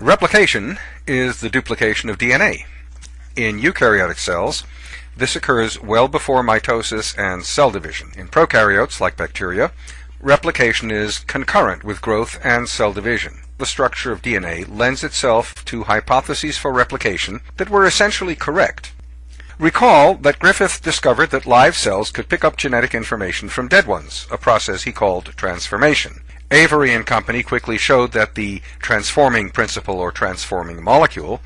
Replication is the duplication of DNA. In eukaryotic cells, this occurs well before mitosis and cell division. In prokaryotes, like bacteria, replication is concurrent with growth and cell division. The structure of DNA lends itself to hypotheses for replication that were essentially correct. Recall that Griffith discovered that live cells could pick up genetic information from dead ones, a process he called transformation. Avery and company quickly showed that the transforming principle or transforming molecule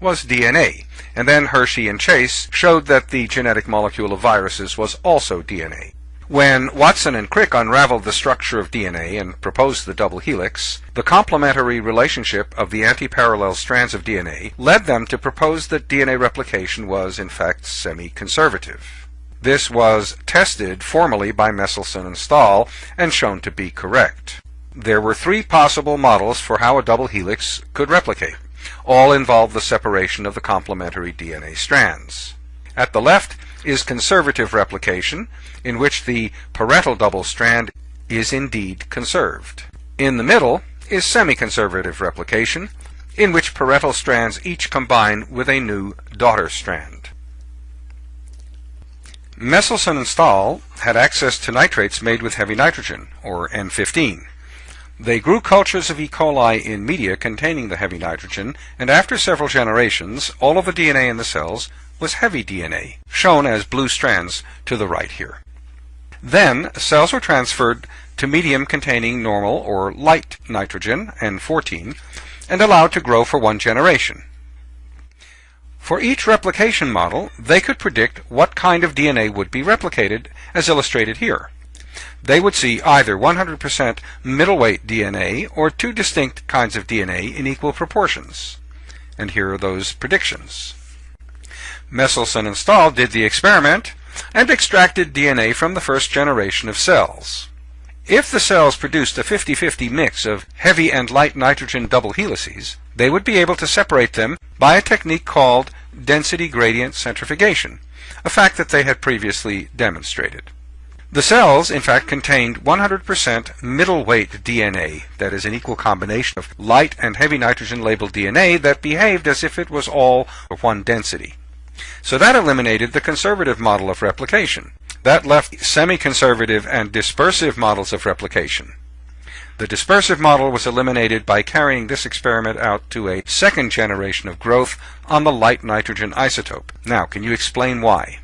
was DNA, and then Hershey and Chase showed that the genetic molecule of viruses was also DNA. When Watson and Crick unraveled the structure of DNA and proposed the double helix, the complementary relationship of the antiparallel strands of DNA led them to propose that DNA replication was in fact semi-conservative. This was tested formally by Meselson and Stahl and shown to be correct. There were three possible models for how a double helix could replicate. All involve the separation of the complementary DNA strands. At the left is conservative replication, in which the parental double strand is indeed conserved. In the middle is semi-conservative replication, in which parental strands each combine with a new daughter strand. Meselson and Stahl had access to nitrates made with heavy nitrogen, or N15. They grew cultures of E. coli in media containing the heavy nitrogen, and after several generations, all of the DNA in the cells was heavy DNA, shown as blue strands to the right here. Then cells were transferred to medium containing normal or light nitrogen, N14, and allowed to grow for one generation. For each replication model, they could predict what kind of DNA would be replicated, as illustrated here. They would see either 100% middleweight DNA or two distinct kinds of DNA in equal proportions. And here are those predictions. Meselson and Stahl did the experiment and extracted DNA from the first generation of cells. If the cells produced a 50-50 mix of heavy and light nitrogen double helices, they would be able to separate them by a technique called density gradient centrifugation, a fact that they had previously demonstrated. The cells, in fact, contained 100% middleweight DNA, that is an equal combination of light and heavy nitrogen labeled DNA that behaved as if it was all of one density. So that eliminated the conservative model of replication. That left semi-conservative and dispersive models of replication. The dispersive model was eliminated by carrying this experiment out to a second generation of growth on the light nitrogen isotope. Now, can you explain why?